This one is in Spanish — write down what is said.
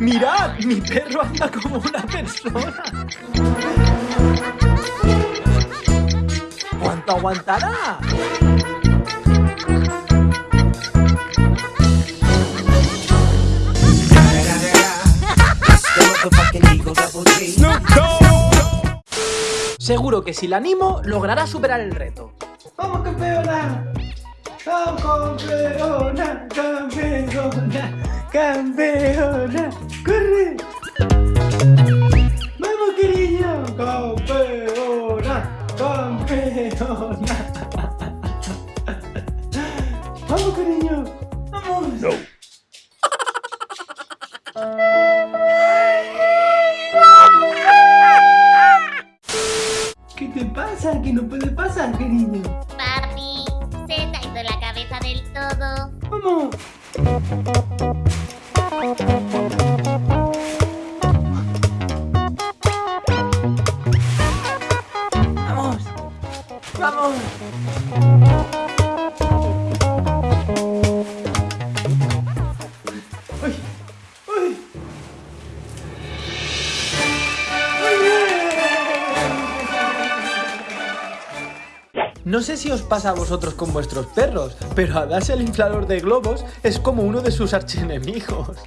Mi perro anda como una persona. ¿Cuánto aguantará? Seguro que si la animo, logrará superar el reto. ¡Vamos, campeona! ¡Vamos, campeona! ¡Campeona! ¡Campeona! ¡Campeona! ¡Vamos, cariño! ¡Vamos! ¿Qué te pasa? ¿Qué no puede pasar, cariño? Papi, se te ha ido la cabeza del todo. ¡Vamos! ¡Vamos! ¡Vamos! ¡Uy! ¡Uy! No sé si os pasa a vosotros con vuestros perros, pero a darse el inflador de globos es como uno de sus archienemigos.